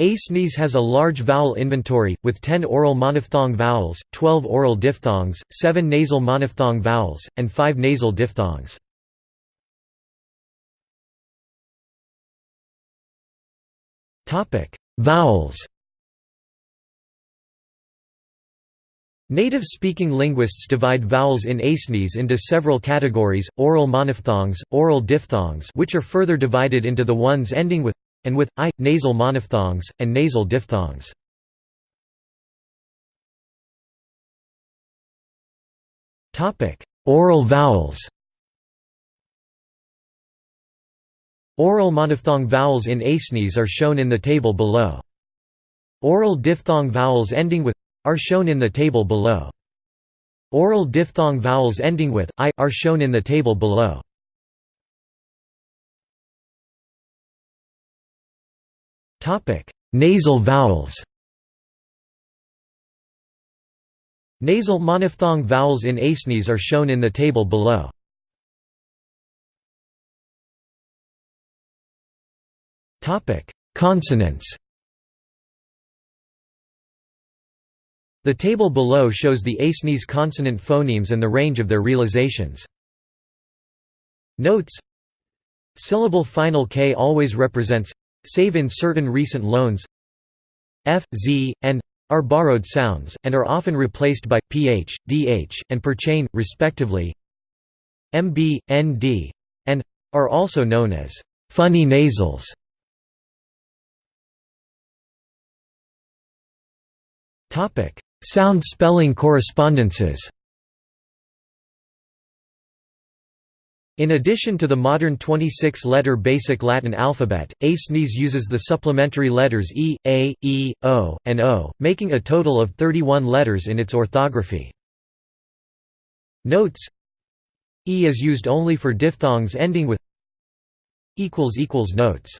ASNIS has a large vowel inventory, with 10 oral monophthong vowels, 12 oral diphthongs, 7 nasal monophthong vowels, and 5 nasal diphthongs. Vowels Native-speaking linguists divide vowels in ASNIS into several categories, oral monophthongs, oral diphthongs which are further divided into the ones ending with and with i, nasal monophthongs, and nasal diphthongs. Topic: Oral vowels Oral monophthong vowels in ASNIS are shown in the table below. Oral diphthong vowels ending with are shown in the table below. Oral diphthong vowels ending with i are shown in the table below. Topic: Nasal vowels. Nasal monophthong vowels in ASNIS are shown in the table below. Topic: Consonants. The table below shows the ASNIS consonant phonemes and the range of their realizations. Notes Syllable final k always represents save in certain recent loans f, z, and are borrowed sounds, and are often replaced by ph, dh, and per chain, respectively mb, nd, and are also known as funny nasals. Sound spelling correspondences In addition to the modern 26-letter Basic Latin alphabet, ASNIS uses the supplementary letters E, A, E, O, and O, making a total of 31 letters in its orthography. Notes E is used only for diphthongs ending with Notes